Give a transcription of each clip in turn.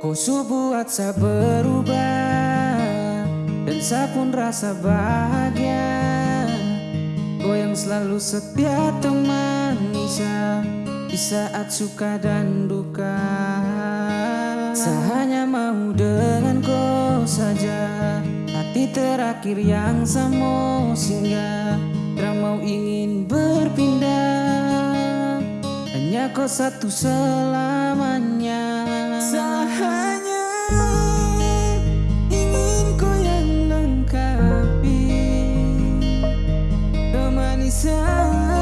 Kau su buat saya berubah Dan saya pun rasa bahagia. Kau yang selalu setia temani saya Di saat suka dan duka. Saya hanya mau dengan kau saja Hati terakhir yang saya mau singgah. Tak mau ingin berpindah Hanya kau satu selamanya Selamat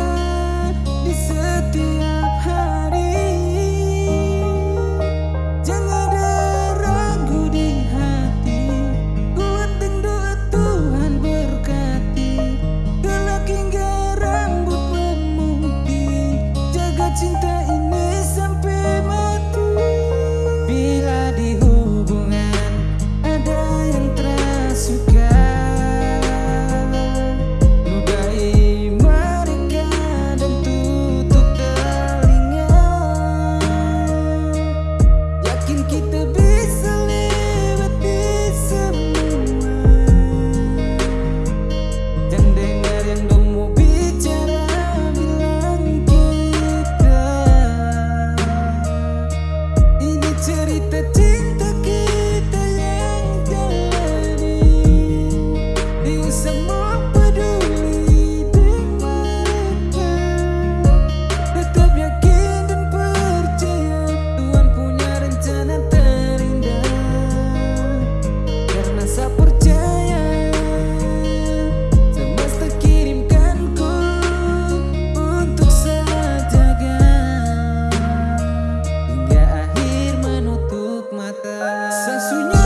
sonhar.